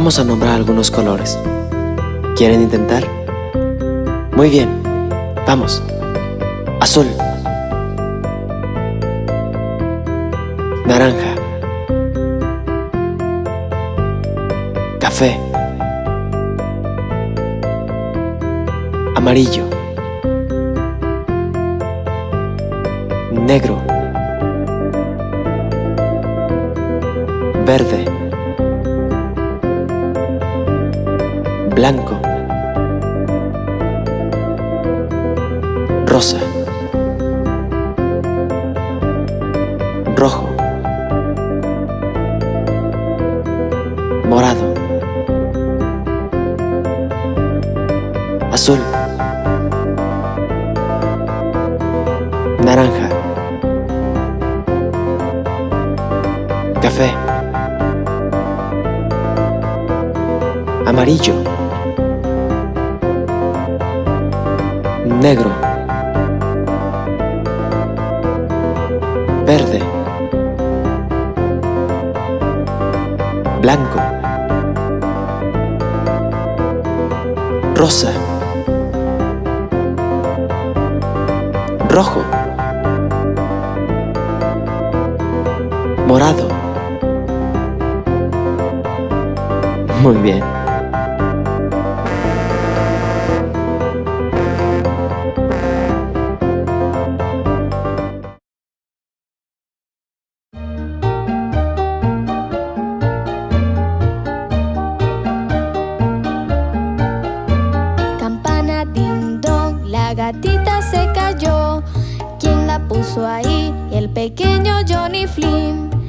Vamos a nombrar algunos colores. ¿Quieren intentar? Muy bien, vamos. Azul. Naranja. Café. Amarillo. Negro. Verde. Blanco. Rosa. Rojo. Morado. Azul. Naranja. Café. Amarillo. Negro. Verde. Blanco. Rosa. Rojo. Morado. Muy bien. Puso ahí? El pequeño Johnny Flynn.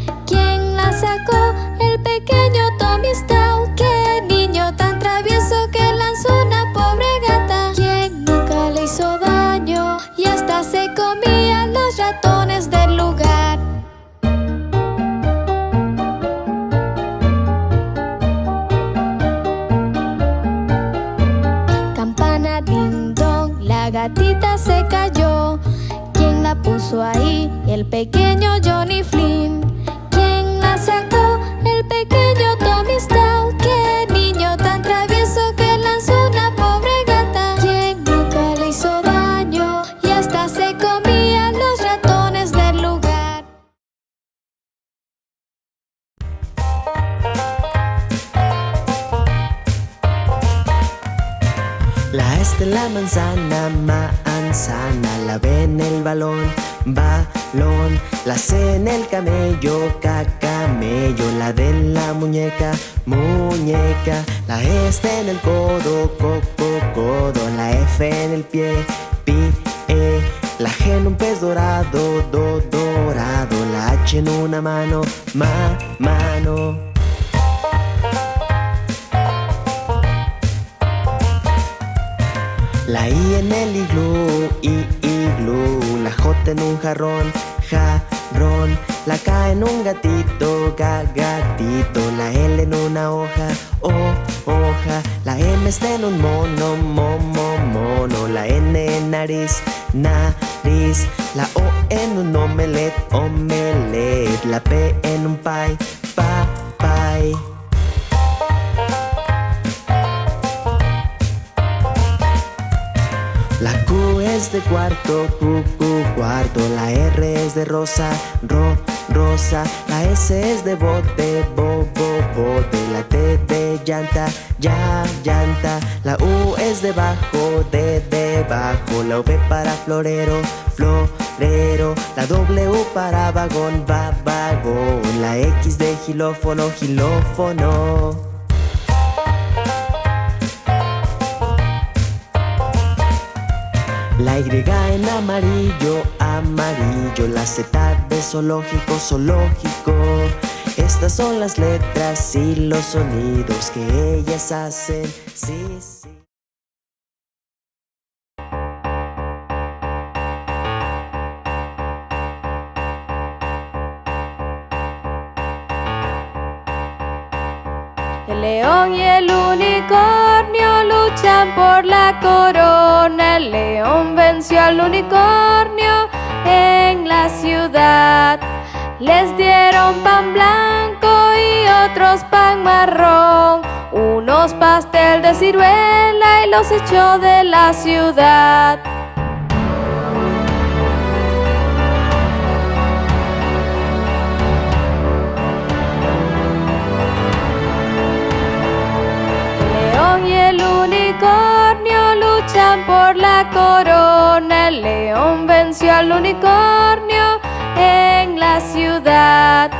Puso ahí? El pequeño Johnny Flynn. La O en un omelet, omelet. La P en un pie, pa, pie. La Q es de cuarto, Q, Q, cuarto. La R es de rosa, ro, La S es de bote, bo, bo, bote. La T de llanta, ya, llanta. La U es de bajo, de debajo. La V para florero, florero. La W para vagón, va, vagón. La X de gilófono, gilófono. La Y en amarillo, amarillo La Z de zoológico, zoológico. Estas son las letras y los sonidos que ellas hacen. Sí, sí. El león y el unicornio por la corona. El león venció al unicornio en la ciudad. Les dieron pan blanco y otros pan marrón. unos pastel de ciruela y los echó de la ciudad. León y el unicornio luchan por la corona. El león venció al unicornio en la ciudad.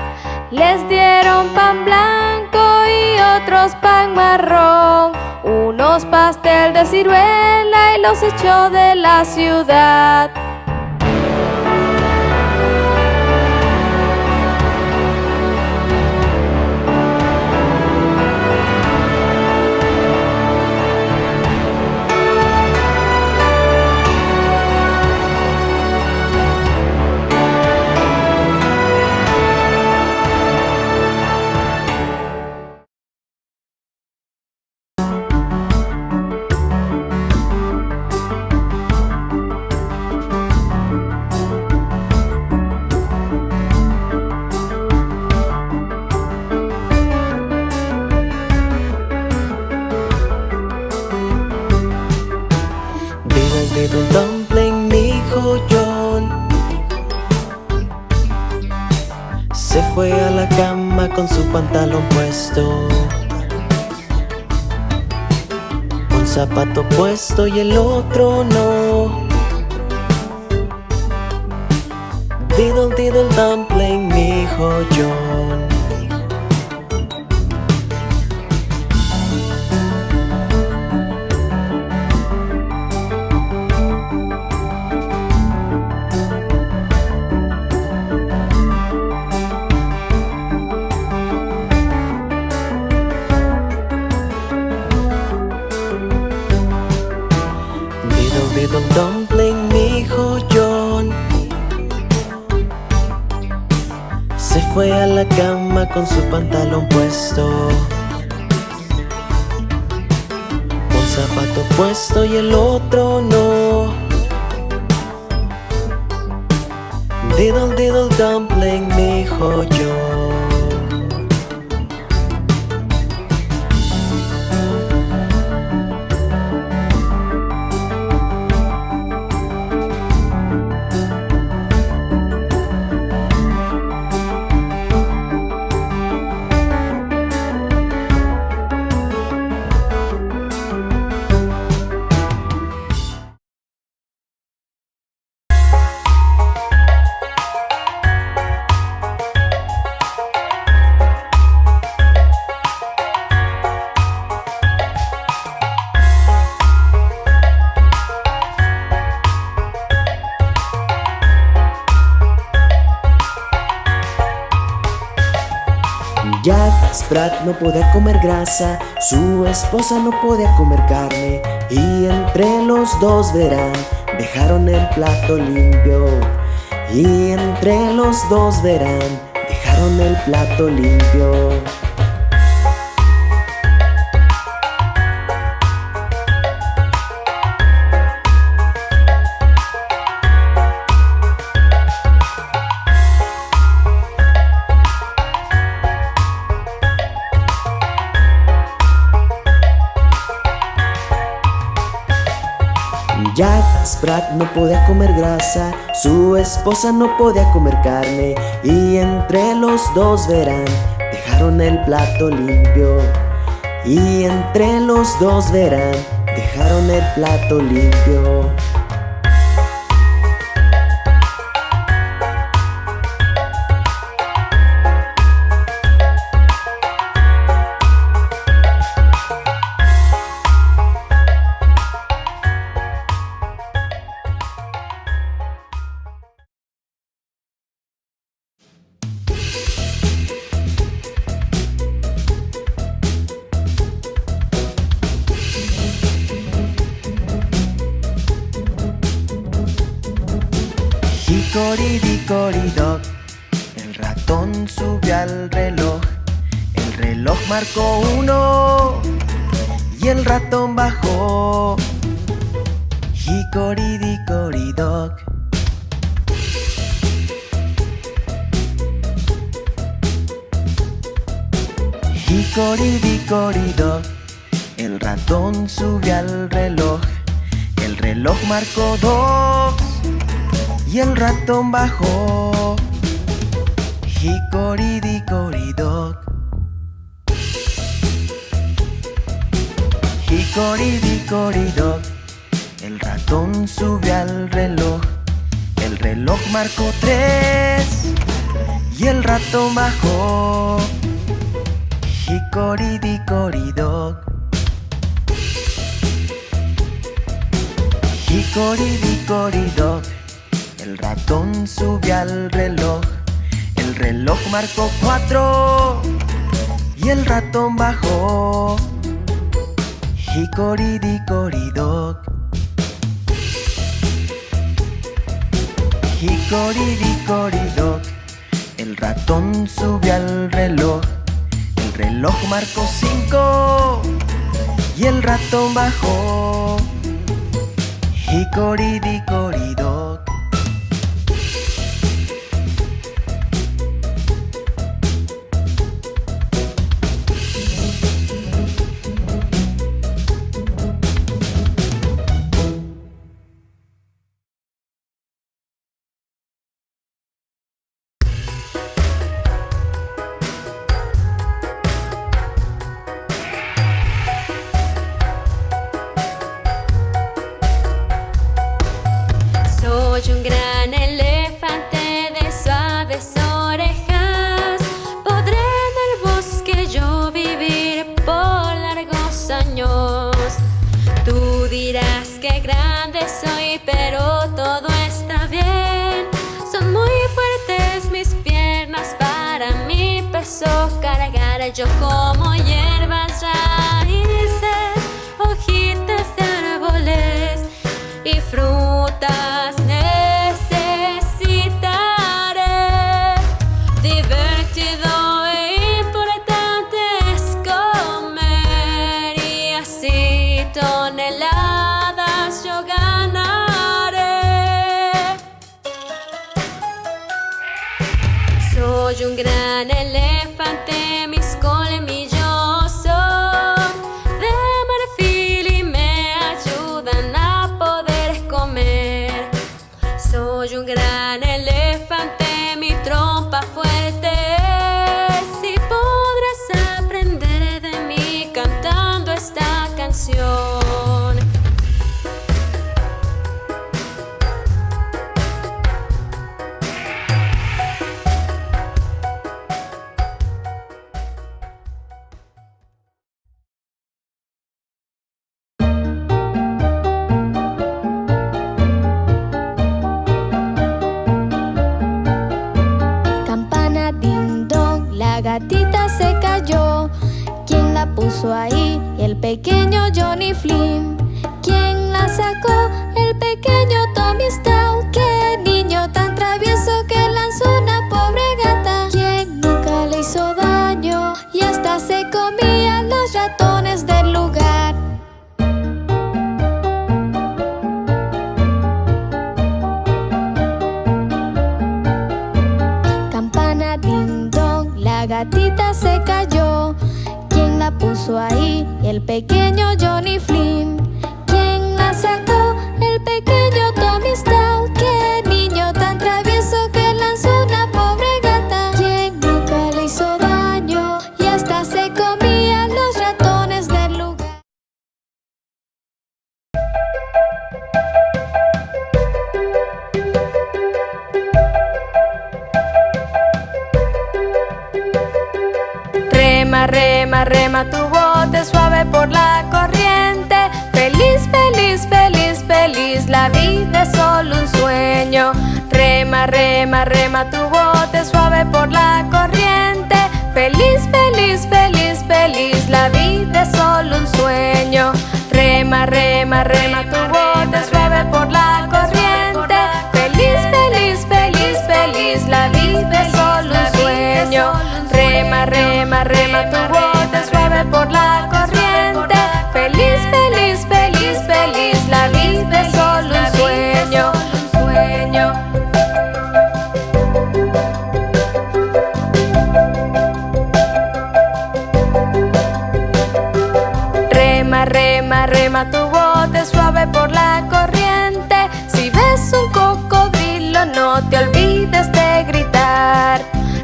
Les dieron pan blanco y otros pan marrón, unos pastel de ciruela y los echó de la ciudad. Puesto y el dumpling, mi hijo no podía comer grasa, su esposa no podía comer carne Y entre los dos verán, dejaron el plato limpio. Y entre los dos verán, dejaron el plato limpio No podía comer grasa, su esposa no podía comer carne Y entre los dos verán, dejaron el plato limpio. Y entre los dos verán, dejaron el plato limpio Cocoridicoridoc El ratón subió al reloj. El reloj marcó uno. Y el ratón bajó. Hicoridicoridoc Hicoridicoridoc El ratón subió al reloj. El reloj marcó dos y el ratón bajó. Hicoridicoridoc. Hicoridicoridoc. El ratón sube al reloj. El reloj marcó tres y el ratón bajó. Hicoridicoridoc. Hicoridicoridoc. El ratón subió al reloj. El reloj marcó cuatro. Y el ratón bajó. Hicoridicoridoc Hicoridicoridoc El ratón subió al reloj. El reloj marcó cinco. Y el ratón bajó. Hicoridicoridoc puso ahí el pequeño Johnny Flynn. pequeño Rema, rema, rema tu bote suave por la corriente. Si ves un cocodrilo no te olvides de gritar.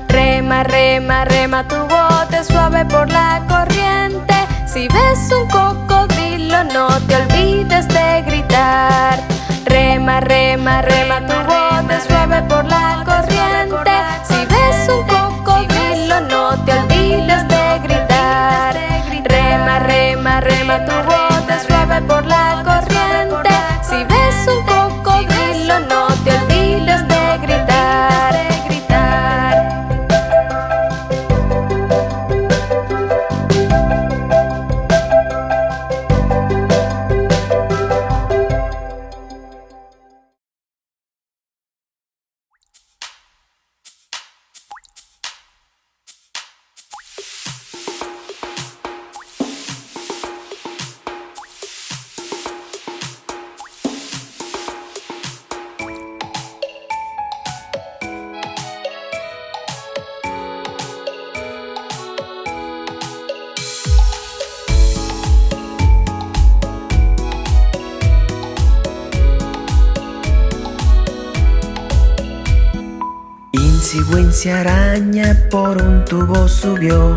Rema, rema, rema tu bote suave por la corriente. Si ves un cocodrilo no te olvides de gritar. Rema, rema, rema tu bote tubo subió.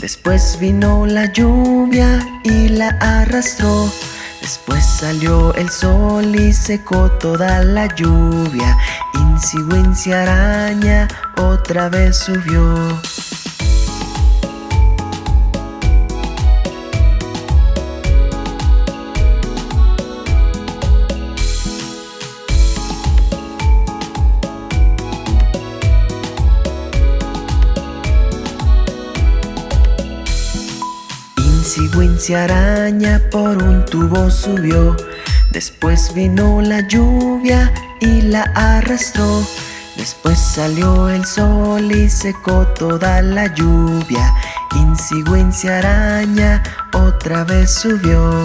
Después vino la lluvia y la arrastró. Después salió el sol y secó toda la lluvia. Insi araña otra vez subió Wincy araña por un tubo subió. Después vino la lluvia y la arrastró. Después salió el sol y secó toda la lluvia. Insi araña otra vez subió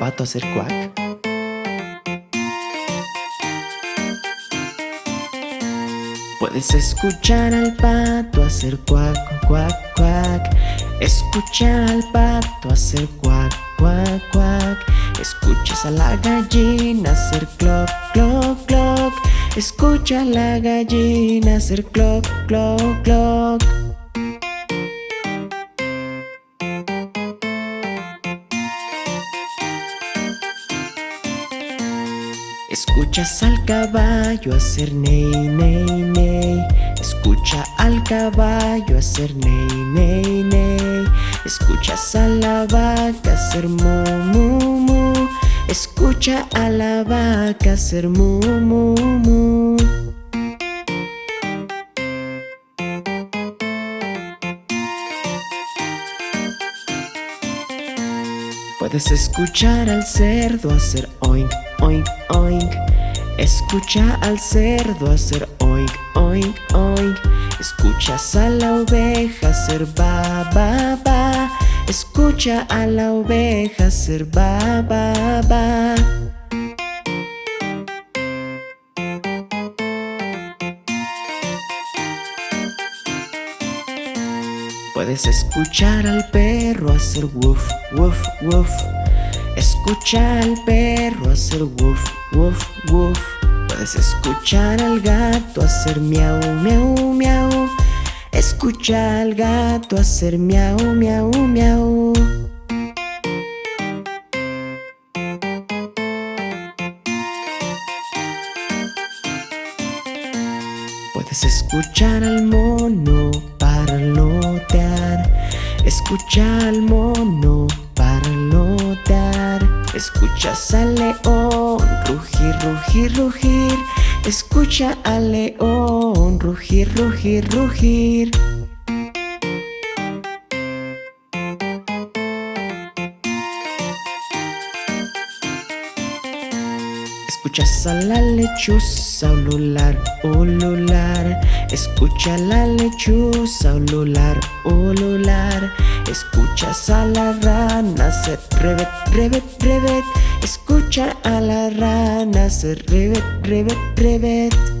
pato hacer cuac? Puedes escuchar al pato hacer cuac, cuac, cuac. Escucha al pato hacer cuac, cuac, cuac. Escuchas a la gallina hacer cloc, cloc, cloc. Escucha a la gallina hacer cloc, cloc, cloc Escuchas al caballo hacer ney, ney, ney. Escucha al caballo hacer ney, ney, ney. Escuchas a la vaca hacer mu, mu, mu. Escucha a la vaca hacer mu, mu, mu. Puedes escuchar al cerdo hacer oink, oink, oink. Escucha al cerdo hacer oink, oink, oink. Escuchas a la oveja hacer ba, ba, ba. Escucha a la oveja hacer ba, ba, ba. Puedes escuchar al perro hacer woof, woof, woof Escucha al perro hacer woof, woof, woof. Puedes escuchar al gato hacer miau, miau, miau. Escucha al gato hacer miau, miau, miau. Puedes escuchar al mono parlotear. Escucha al mono parlotear Escuchas al león rugir, rugir, rugir. Escucha al león rugir, rugir, rugir Escuchas a la lechuza ulular, ulular. Escucha a la lechuza ulular, ulular. Escuchas a la rana hacer revet, revet, revet Escucha a la rana hacer rebet, rebet, rebet.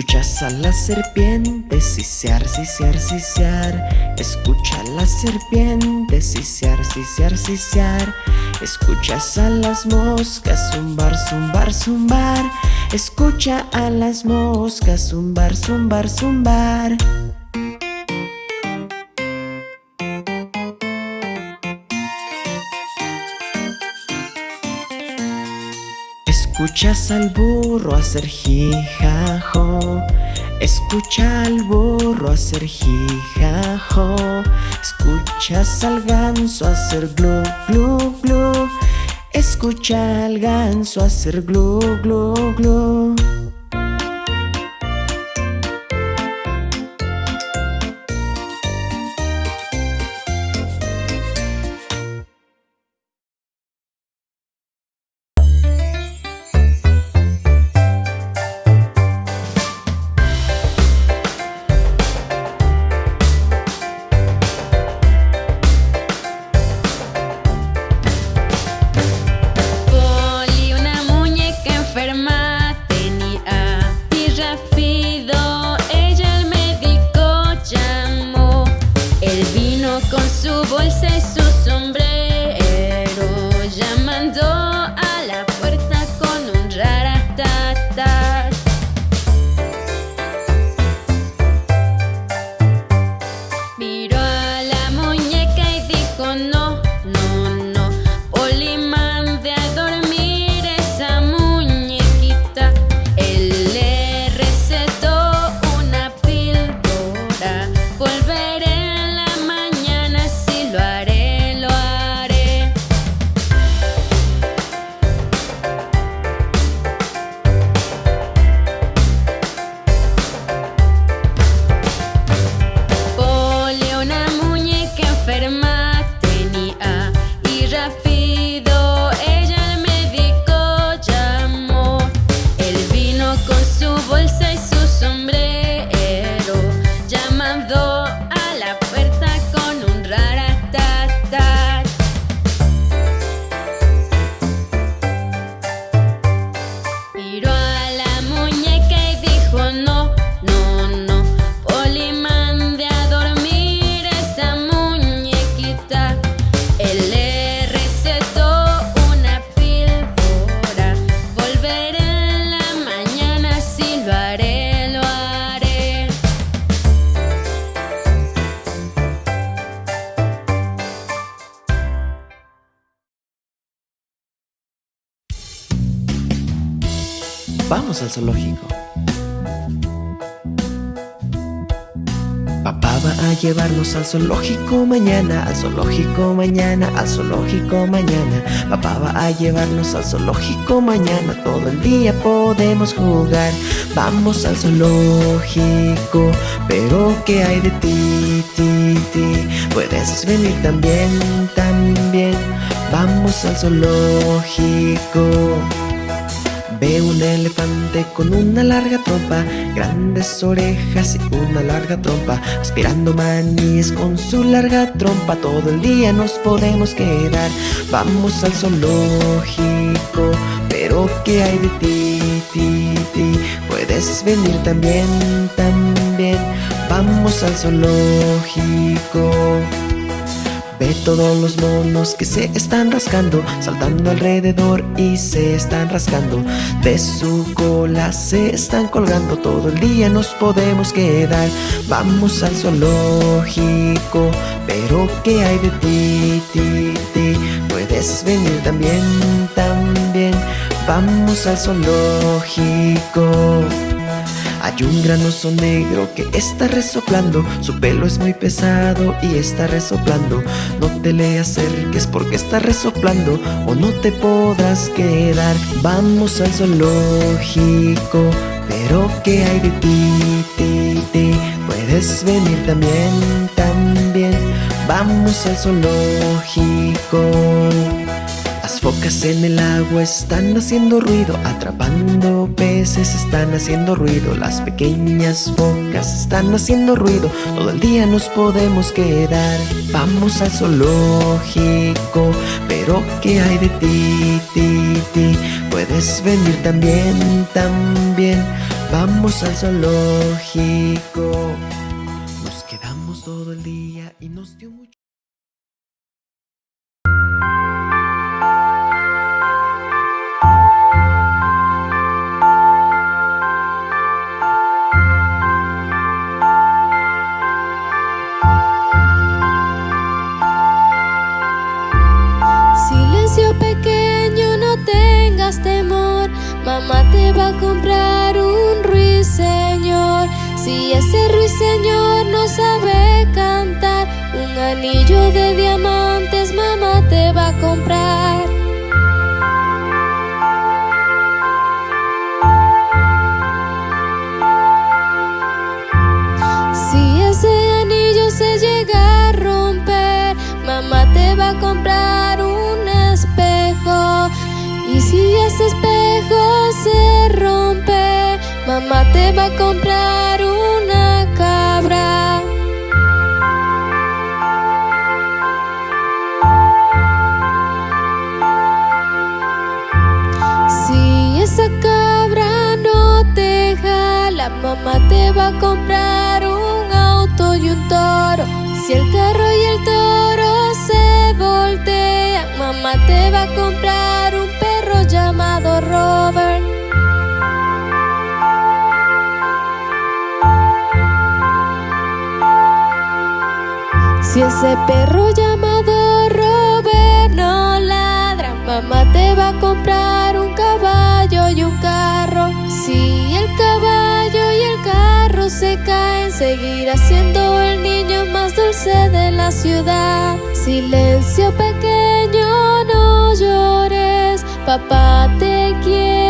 Escuchas a la serpiente sisear, sisear, sisear. Escucha a la serpiente sisear, sisear, sisear. Escuchas a las moscas zumbar, zumbar, zumbar. Escucha a las moscas zumbar, zumbar, zumbar Escuchas al burro hacer jijajo. Escucha al burro hacer jijajo. Escuchas al ganso hacer glu glu glu. Escucha al ganso hacer glu glu glu al zoológico mañana, al zoológico mañana, al zoológico mañana. Papá va a llevarnos al zoológico mañana, todo el día podemos jugar. Vamos al zoológico, pero ¿qué hay de ti, ti, ti? Puedes venir también, también. Vamos al zoológico. Ve un elefante con una larga trompa, grandes orejas y una larga trompa, aspirando maníes con su larga trompa. Todo el día nos podemos quedar. Vamos al zoológico, pero ¿qué hay de ti, ti, ti? Puedes venir también, también. Vamos al zoológico. Ve todos los monos que se están rascando Saltando alrededor y se están rascando. De su cola se están colgando Todo el día nos podemos quedar. Vamos al zoológico Pero ¿qué hay de ti, ti, ti? Puedes venir también, también. Vamos al zoológico hay un gran oso negro que está resoplando. Su pelo es muy pesado y está resoplando. No te le acerques porque está resoplando O no te podrás quedar. Vamos al zoológico Pero ¿qué hay de ti, ti, ti? Puedes venir también, también. Vamos al zoológico Focas en el agua están haciendo ruido Atrapando peces están haciendo ruido Las pequeñas focas están haciendo ruido Todo el día nos podemos quedar Vamos al zoológico Pero ¿qué hay de ti, ti, ti? Puedes venir también, también Vamos al zoológico Mamá te va a comprar un ruiseñor. Si ese ruiseñor no sabe cantar, un anillo de diamantes mamá te va a comprar. Mamá te va a comprar una cabra. Si esa cabra no te jala, mamá te va a comprar un auto y un toro. Si el carro y el toro se voltean, mamá te va a comprar un perro llamado Robert. Ese perro llamado Robert no ladra, mamá te va a comprar un caballo y un carro. Si el caballo y el carro se caen, seguirá siendo el niño más dulce de la ciudad. Silencio pequeño, no llores, papá te quiere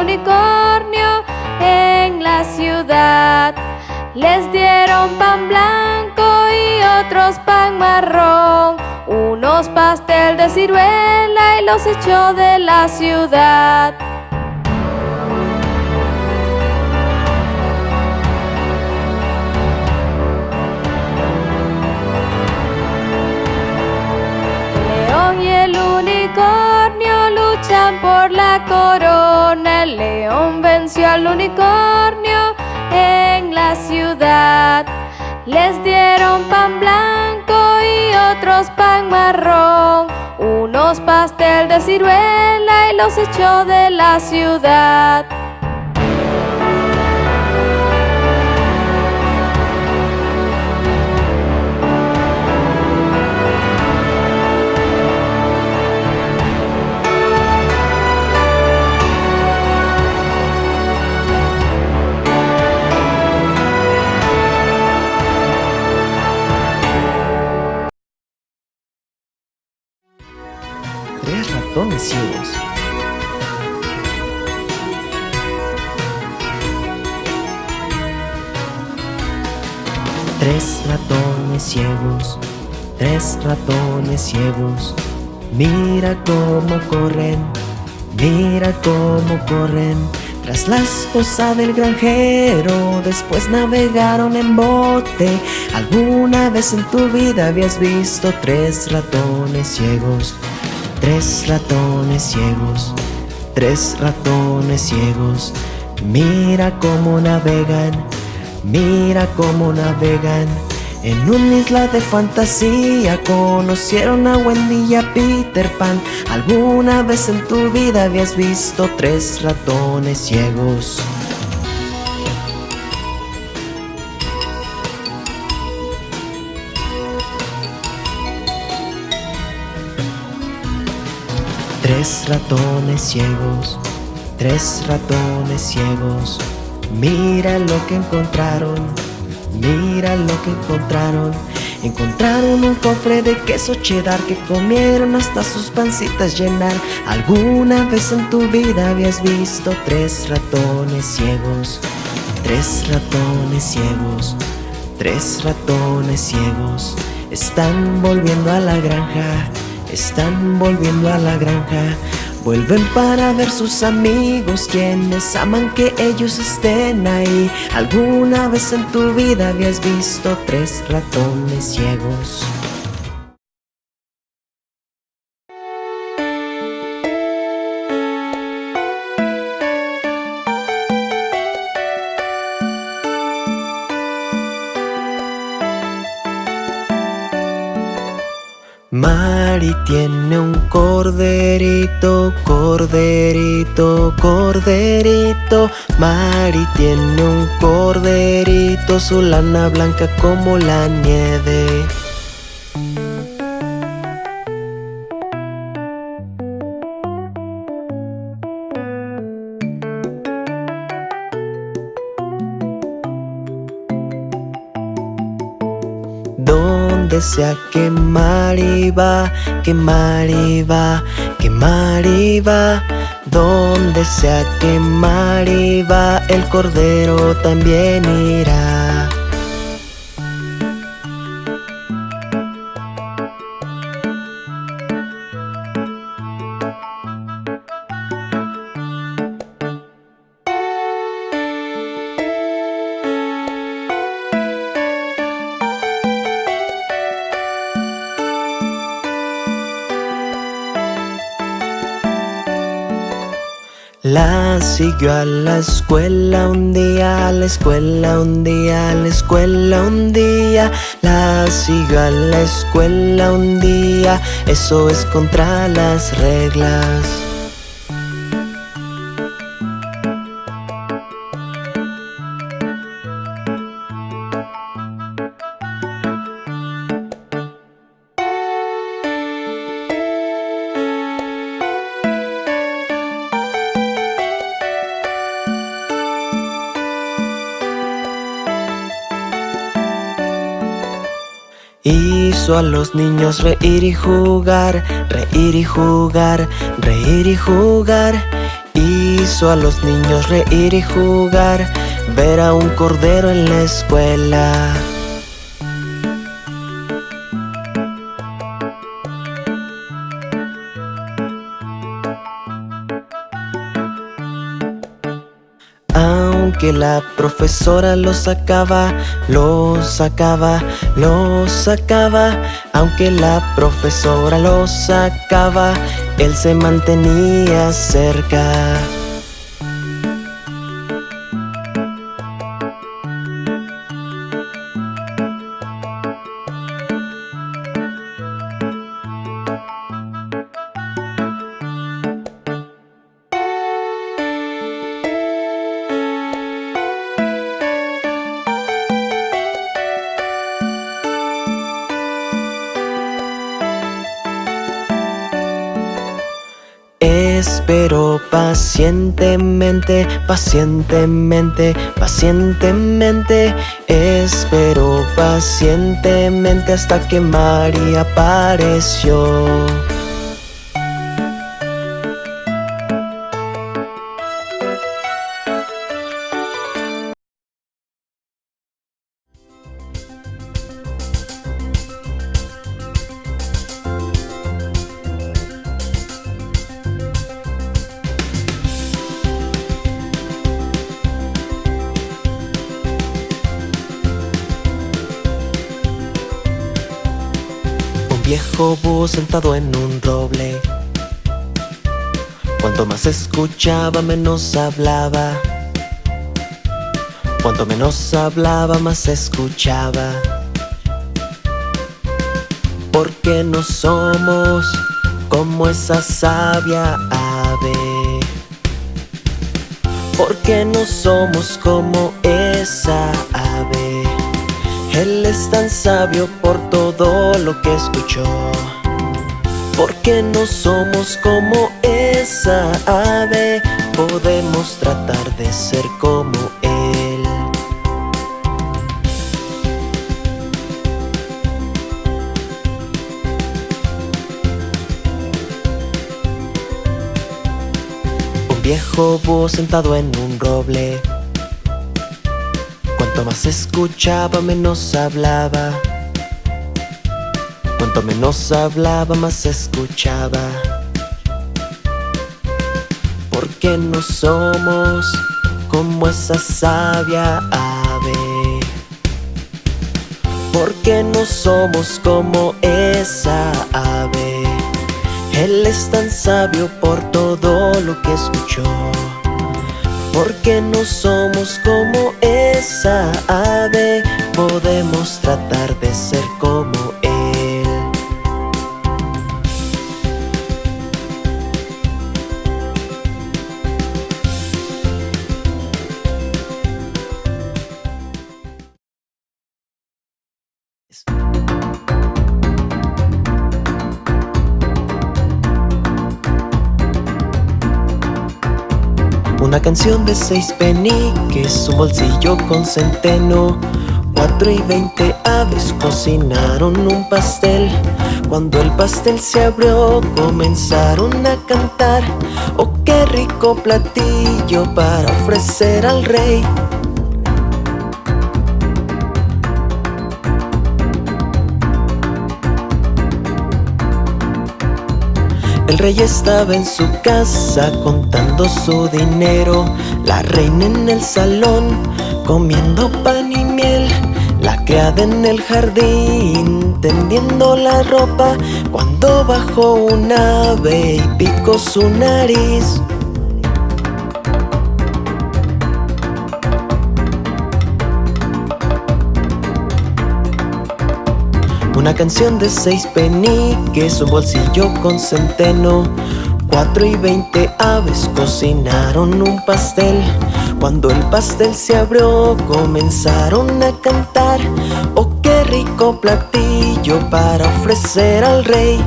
unicornio en la ciudad. Les dieron pan blanco y otros pan marrón. Unos pastel de ciruela y los echó de la ciudad. León y el unicornio luchan por la corona. El león venció al unicornio en la ciudad. Les dieron pan blanco y otros pan marrón. Unos pastel de ciruela y los echó de la ciudad. Tres ratones ciegos. Tres ratones ciegos. Mira cómo corren, mira cómo corren. Tras la esposa del granjero, después navegaron en bote. ¿Alguna vez en tu vida habías visto tres ratones ciegos? Tres ratones ciegos, tres ratones ciegos. Mira cómo navegan, mira cómo navegan. En una isla de fantasía conocieron a Wendy y a Peter Pan. ¿Alguna vez en tu vida habías visto tres ratones ciegos? Tres ratones ciegos, tres ratones ciegos. Mira lo que encontraron, mira lo que encontraron. Encontraron un cofre de queso cheddar que comieron hasta sus pancitas llenar. ¿Alguna vez en tu vida habías visto tres ratones ciegos? Tres ratones ciegos, tres ratones ciegos. Están volviendo a la granja, están volviendo a la granja. Vuelven para ver sus amigos quienes aman que ellos estén ahí. ¿Alguna vez en tu vida habías visto tres ratones ciegos? Corderito, corderito, corderito. Mari tiene un corderito, su lana blanca como la nieve. Donde sea que Mari va, que Mari va, que Mari va. Donde sea que Mari va, el cordero también irá. La siguió a la escuela un día, a la escuela un día, a la escuela un día. La siguió a la escuela un día, eso es contra las reglas. Hizo a los niños reír y jugar, reír y jugar, reír y jugar. Hizo a los niños reír y jugar, ver a un cordero en la escuela. La profesora lo sacaba, lo sacaba, lo sacaba. Aunque la profesora lo sacaba, él se mantenía cerca. Espero pacientemente, pacientemente, pacientemente. Espero pacientemente hasta que María apareció. Escuchaba, menos hablaba. Cuanto menos hablaba, más escuchaba. Porque no somos como esa sabia ave. Porque no somos como esa ave. Él es tan sabio por todo lo que escuchó. porque no somos como esa ave, podemos tratar de ser como él. Un viejo búho sentado en un roble. Cuanto más escuchaba, menos hablaba. Cuanto menos hablaba, más escuchaba. No somos como esa sabia ave. Porque no somos como esa ave. Él es tan sabio por todo lo que escuchó. Porque no somos como esa ave, podemos tratar de ser como Él. Canción de seis peniques, un bolsillo con centeno. Cuatro y veinte aves cocinaron un pastel. Cuando el pastel se abrió, comenzaron a cantar. Oh, qué rico platillo para ofrecer al rey. El rey estaba en su casa contando su dinero, la reina en el salón comiendo pan y miel, la criada en el jardín tendiendo la ropa cuando bajó un ave y picó su nariz. Una canción de seis peniques, un bolsillo con centeno. Cuatro y veinte aves cocinaron un pastel. Cuando el pastel se abrió, comenzaron a cantar. Oh, qué rico platillo para ofrecer al rey.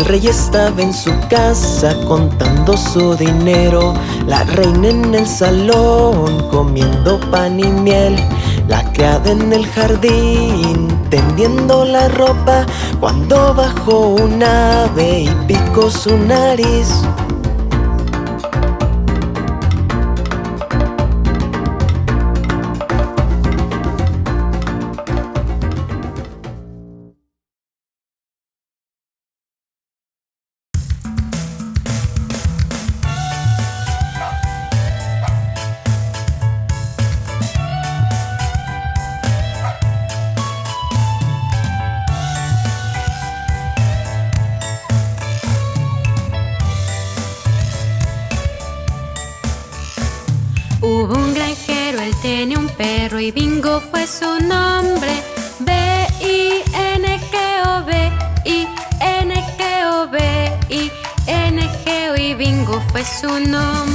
El rey estaba en su casa contando su dinero, la reina en el salón comiendo pan y miel, la criada en el jardín tendiendo la ropa cuando bajó un ave y picó su nariz. Su nombre. B-I-N-G-O, B-I-N-G-O, B-I-N-G-O y Bingo fue su nombre.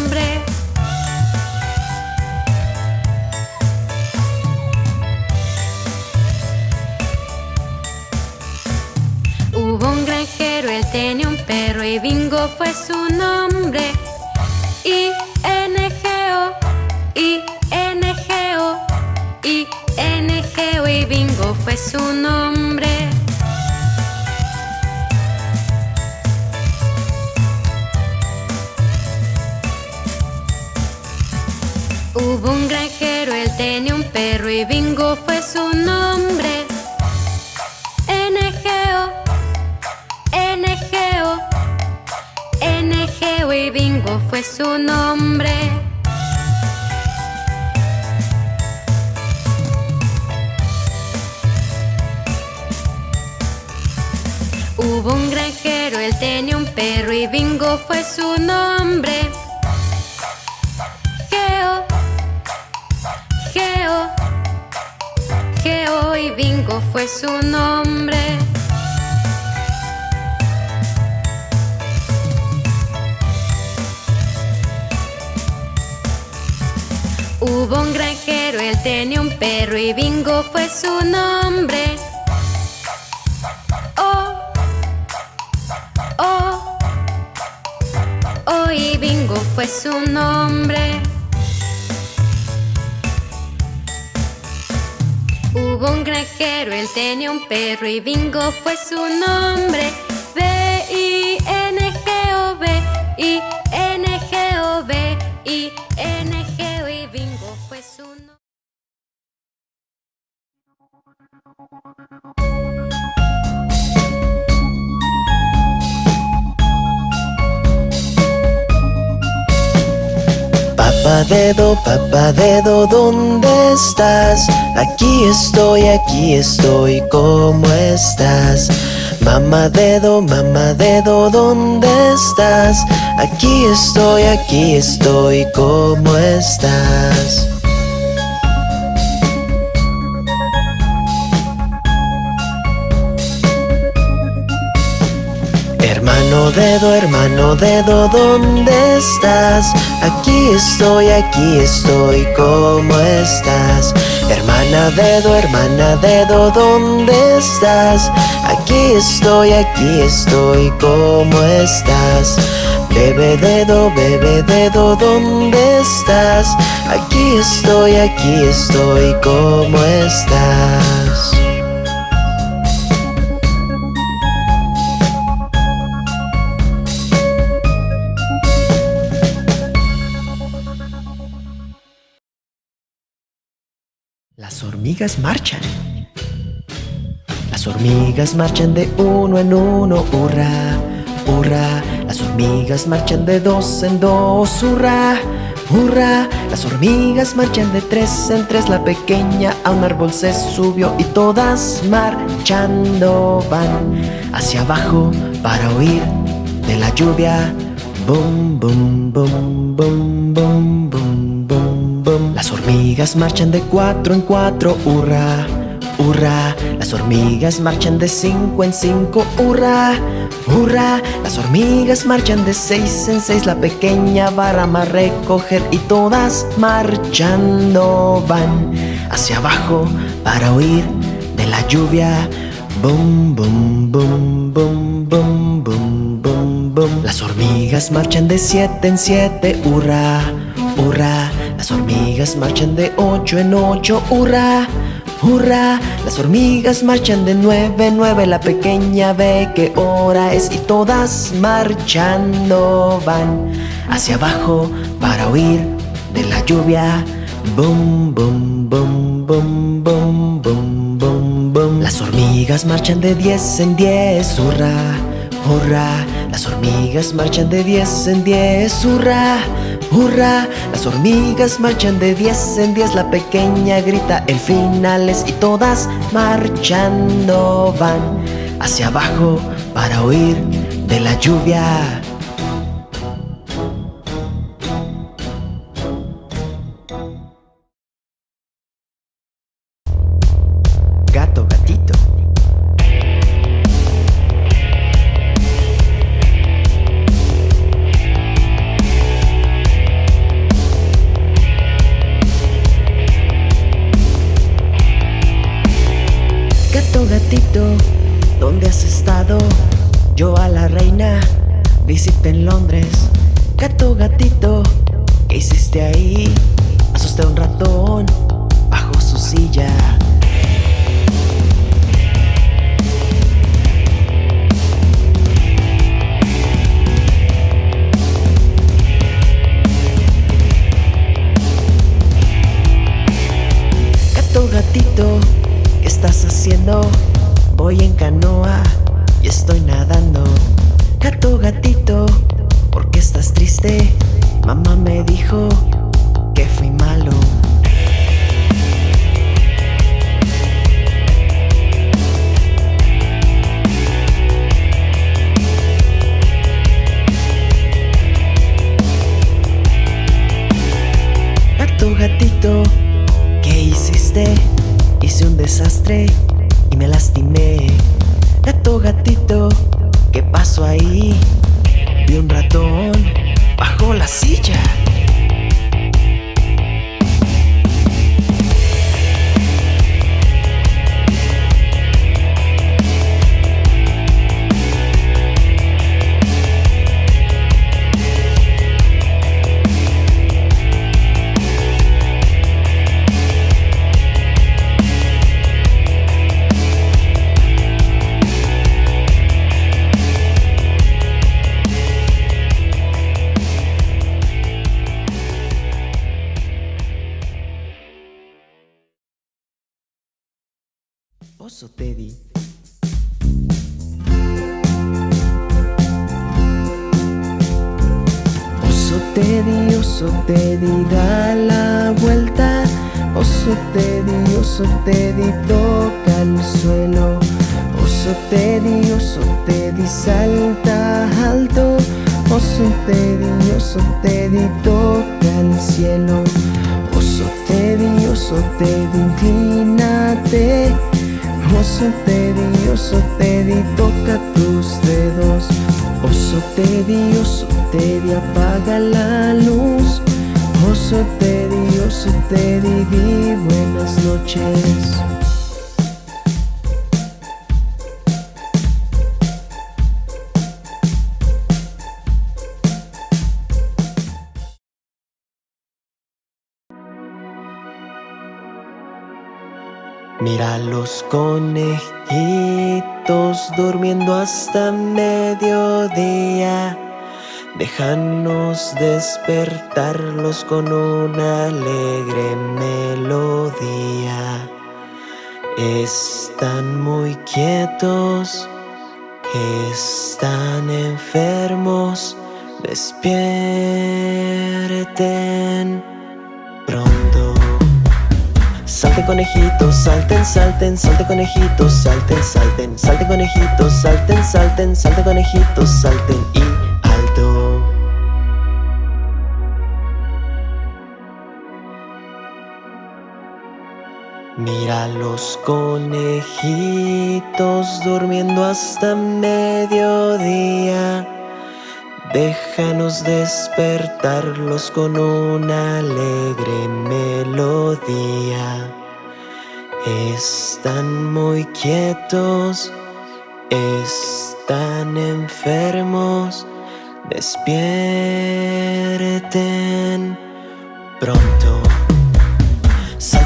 Y Bingo fue su nombre. N-G-O, N-G-O, N-G-O y Bingo fue su nombre. Hubo un granjero, él tenía un perro y Bingo fue su nombre. Geo y Bingo fue su nombre. Hubo Hubo un granjero, él tenía un perro y Bingo fue su nombre. Oh, oh, oh, y Bingo fue su nombre. Hubo un granjero, él tenía un perro y Bingo fue su nombre. B-I-N-G-O-B, Papá dedo, papá dedo, ¿dónde estás? Aquí estoy, aquí estoy, ¿cómo estás? Mamá dedo, mamá dedo, ¿dónde estás? Aquí estoy, aquí estoy, ¿cómo estás? Hermano dedo, hermano dedo, ¿dónde estás? Aquí estoy, aquí estoy, ¿cómo estás? Hermana dedo, hermana dedo, ¿dónde estás? Aquí estoy, aquí estoy, ¿cómo estás? Bebe dedo, bebe dedo, ¿dónde estás? Aquí estoy, aquí estoy, ¿cómo estás? Las hormigas marchan. Las hormigas marchan de uno en uno, hurra, hurra. Las hormigas marchan de dos en dos, hurra, hurra. Las hormigas marchan de tres en tres. La pequeña a un árbol se subió y todas marchando van hacia abajo para huir de la lluvia. Bum, bum, bum, bum, bum, bum, Las hormigas marchan de cuatro en cuatro, hurra, hurra. Las hormigas marchan de cinco en cinco, hurra, hurra. Las hormigas marchan de seis en seis, la pequeña barra a recoger y todas marchando van hacia abajo para huir de la lluvia. Bum, bum, bum, bum, bum, bum, bum, bum. Las hormigas marchan de siete en siete, hurra, hurra. Las hormigas marchan de ocho en ocho, hurra, hurra. Las hormigas marchan de nueve en nueve, la pequeña ve qué hora es y todas marchando van hacia abajo para huir de la lluvia. Bum, bum, bum, bum, bum, bum, bum, bum. Las hormigas marchan de diez en diez, hurra, hurra. Las hormigas marchan de diez en diez, hurra, hurra. Las hormigas marchan de diez en diez, la pequeña grita el final es y todas marchando van hacia abajo para huir de la lluvia. Oso Teddy, toca el cielo. Oso Teddy, oso Teddy, inclínate. Oso Teddy, oso Teddy, toca tus dedos. Oso Teddy, oso Teddy, apaga la luz. Oso Teddy, oso Teddy, di buenas noches. Mira los conejitos durmiendo hasta mediodía. Déjanos despertarlos con una alegre melodía. Están muy quietos, están enfermos. Despierten pronto. Salten conejitos, salten, salten, salten conejitos, salten, salten, salten conejitos, salten, salten, salten conejitos, salten y alto. Mira los conejitos durmiendo hasta mediodía. Déjanos despertarlos con una alegre melodía. Están muy quietos, están enfermos. Despierten pronto.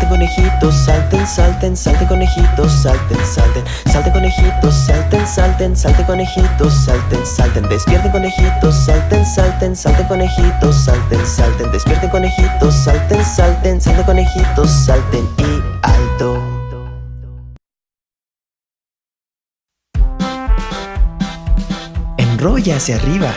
Conejitos, salten, salten, salten conejitos, salten, salten, salten conejitos, salten, salten, salten conejitos, salten, salten, despierten conejitos, salten, salten, salten conejitos, salten, salten, despierten conejitos, salten, salten, salten conejitos, salten y alto. Enrolla hacia arriba.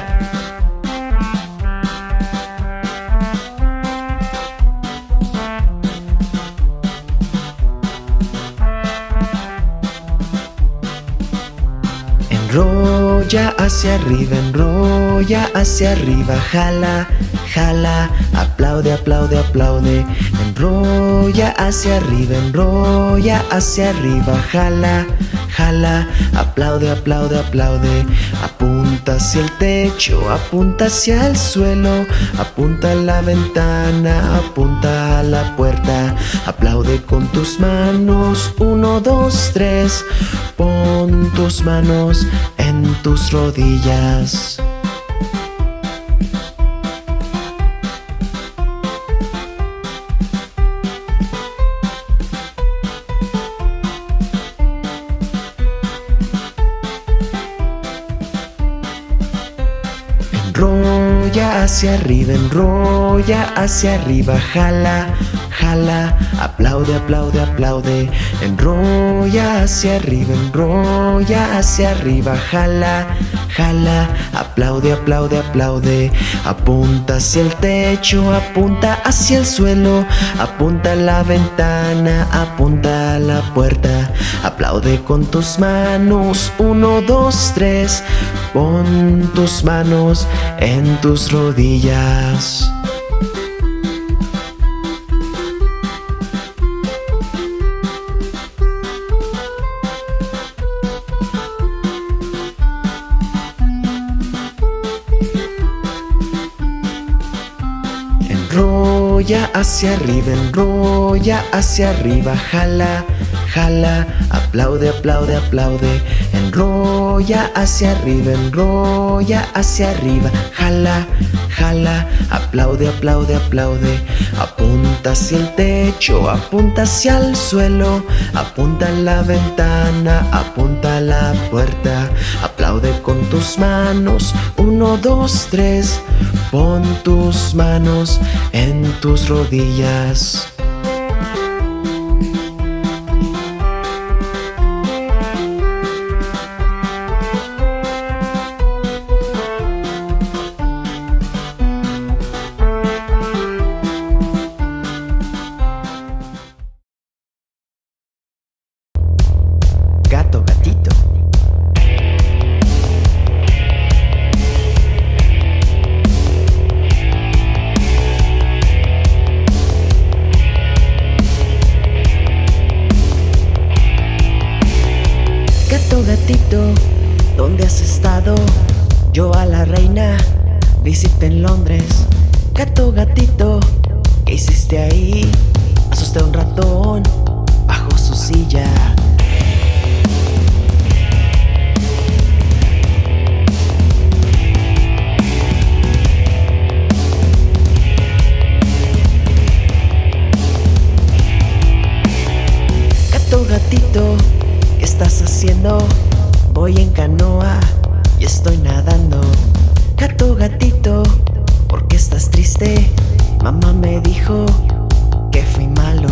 Enrolla hacia arriba, enrolla hacia arriba, jala, jala, aplaude, aplaude, aplaude. Enrolla hacia arriba, enrolla hacia arriba, jala, jala, aplaude, aplaude, aplaude. Hacia el techo, apunta hacia el suelo, apunta a la ventana, apunta a la puerta. Aplaude con tus manos, uno, dos, tres. Pon tus manos en tus rodillas. Hacia arriba, enrolla hacia arriba, jala, jala, aplaude, aplaude, aplaude. Enrolla hacia arriba, enrolla hacia arriba, jala, jala, aplaude, aplaude, aplaude. Apunta hacia el techo, apunta hacia el suelo, apunta a la ventana, apunta a la puerta. Aplaude con tus manos, uno, dos, tres. Pon tus manos en tus rodillas. Enrolla hacia arriba, enrolla hacia arriba, jala, jala, aplaude, aplaude, aplaude. Enrolla hacia arriba, enrolla hacia arriba, jala, jala, aplaude, aplaude, aplaude. Apunta hacia el techo, apunta hacia el suelo, apunta a la ventana, apunta a la puerta. Aplaude con tus manos, uno, dos, tres. Pon tus manos en tus rodillas. Visité en Londres. Gato gatito, ¿qué hiciste ahí? Asusté a un ratón bajo su silla. Gato gatito, ¿qué estás haciendo? Voy en canoa y estoy nadando. Gato gatito, ¿por qué estás triste? Mamá me dijo que fui malo.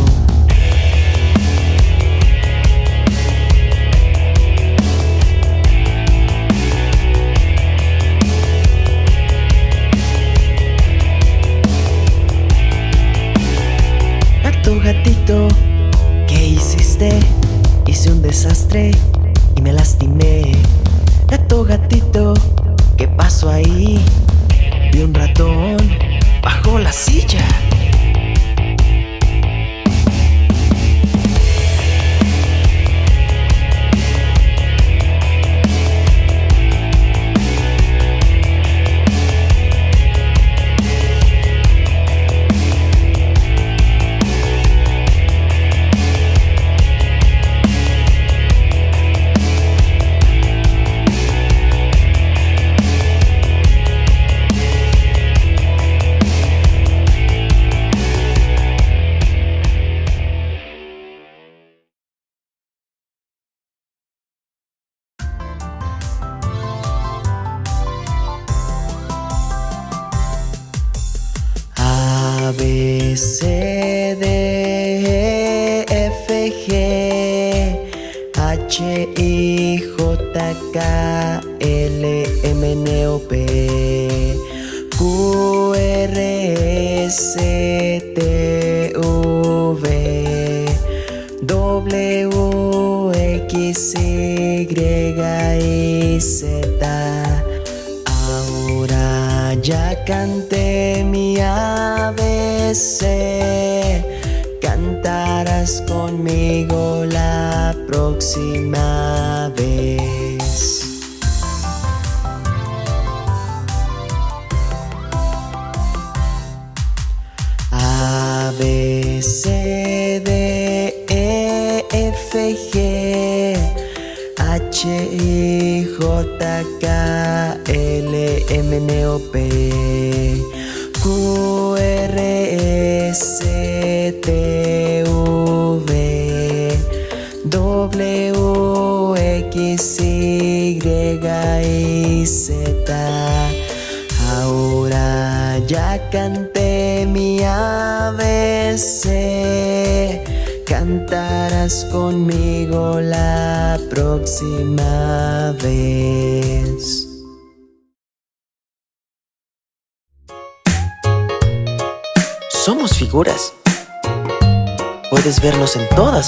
Gato gatito, ¿qué hiciste? Hice un desastre y me lastimé. Gato gatito, ¿qué pasó ahí? Vi un ratón bajo la silla.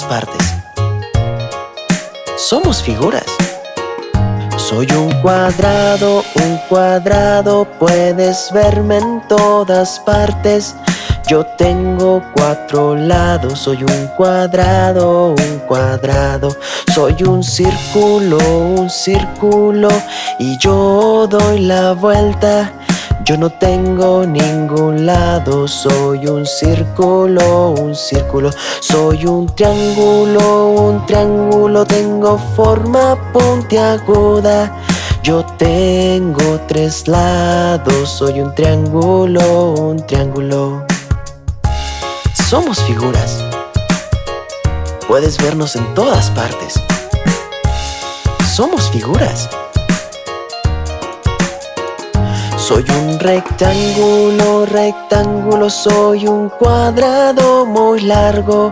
Partes. Somos figuras. Soy un cuadrado, un cuadrado, puedes verme en todas partes. Yo tengo cuatro lados, soy un cuadrado, un cuadrado. Soy un círculo, un círculo, y yo doy la vuelta. Yo no tengo ningún lado, soy un círculo, un círculo, soy un triángulo, un triángulo, tengo forma puntiaguda. Yo tengo tres lados, soy un triángulo, un triángulo. Somos figuras. Puedes vernos en todas partes. Somos figuras. Soy un rectángulo, rectángulo, soy un cuadrado muy largo.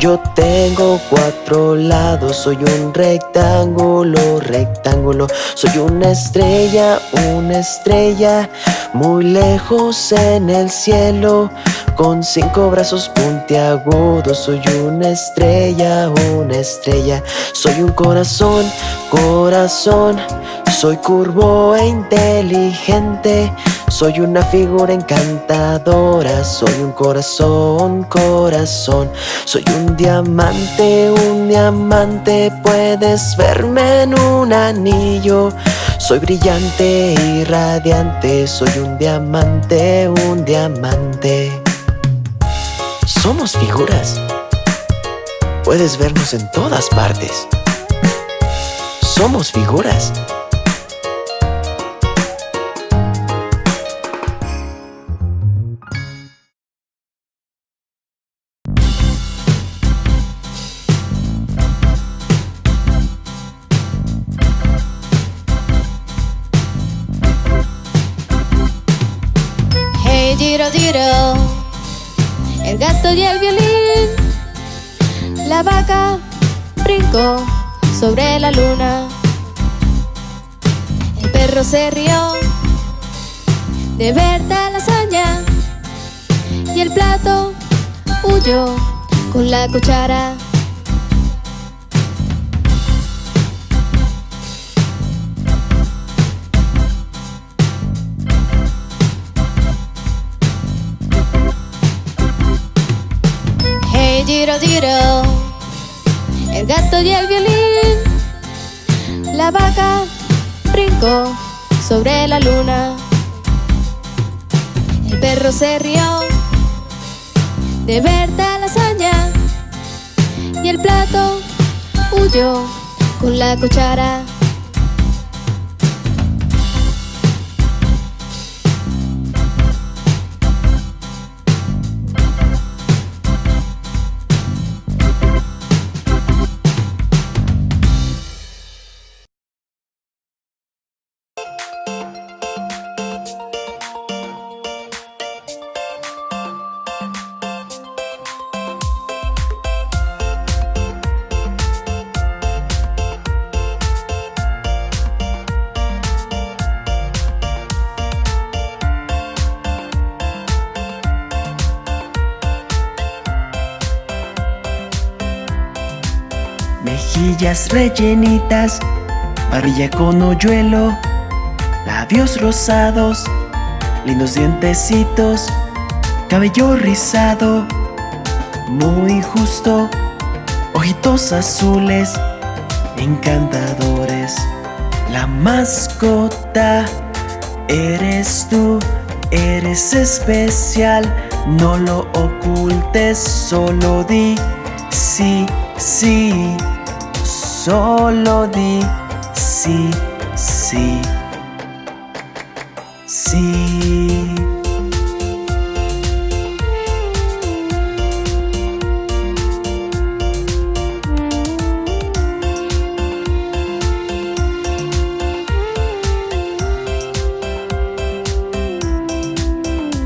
Yo tengo cuatro lados, soy un rectángulo, rectángulo. Soy una estrella, una estrella, muy lejos en el cielo. Con cinco brazos puntiagudos, soy una estrella, una estrella. Soy un corazón, corazón. Soy curvo e inteligente, Soy una figura encantadora, soy un corazón, corazón. Soy un diamante, un diamante, puedes verme en un anillo. Soy brillante y radiante, soy un diamante, un diamante. Somos figuras. Puedes vernos en todas partes. Somos figuras. Hey Giro Giro, el gato y el violín, la vaca brincó sobre la luna, el perro se rió de ver tal hazaña. Y el plato huyó con la cuchara. Giro, el gato y el violín, la vaca brincó sobre la luna, el perro se rió de ver tal hazaña. Y el plato huyó con la cuchara. Rellenitas, barbilla con hoyuelo, labios rosados, lindos dientecitos, cabello rizado, muy justo, ojitos azules, encantadores. La mascota eres tú, eres especial, no lo ocultes, solo di sí, sí, solo di sí, sí, sí.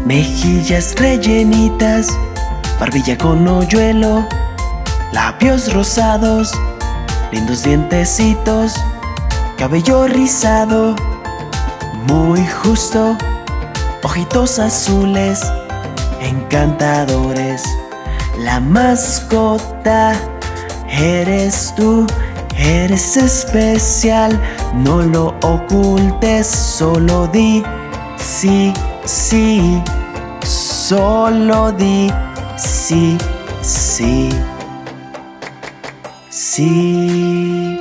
Mejillas rellenitas, barbilla con hoyuelo, labios rosados, lindos dientecitos, cabello rizado, muy justo, ojitos azules, encantadores. La mascota eres tú, eres especial, no lo ocultes, solo di sí, sí, solo di sí, sí. Sí.